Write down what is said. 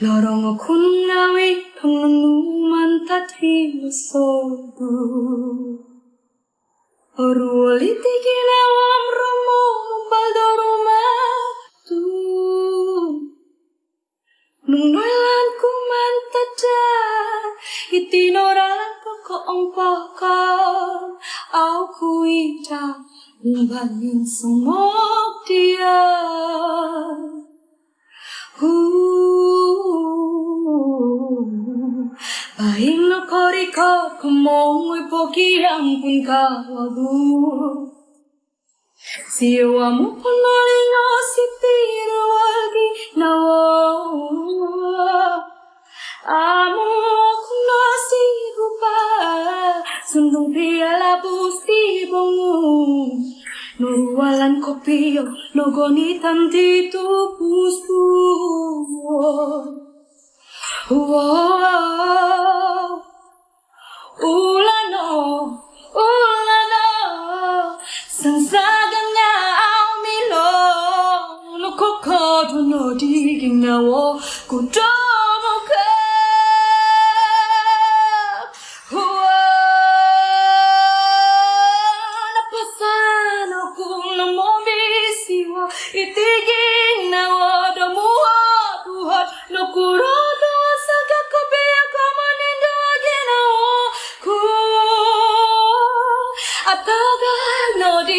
lorong kun nawi pengenuman tadi musobu Oruli tiki nawam romo mumbaldo roma tu Nungnoilan ku mantaja Iti noralan poko ongpoko Au ku ida Mumbalin sumok Baing no korika kumong poki ampun kawabu Siwa mo si tiro wagi nawa Amo kuna si rupa Sundung piala busti bongu Nurualan kopi Logoni tanti tu puspu Wow No kokoro no digina wo Kudomo ka Napasano kuna mombisiwa Itigina wo domuha Tuhat no kurodo Saga kopia kama nindo agina wo Ku Ataga nodi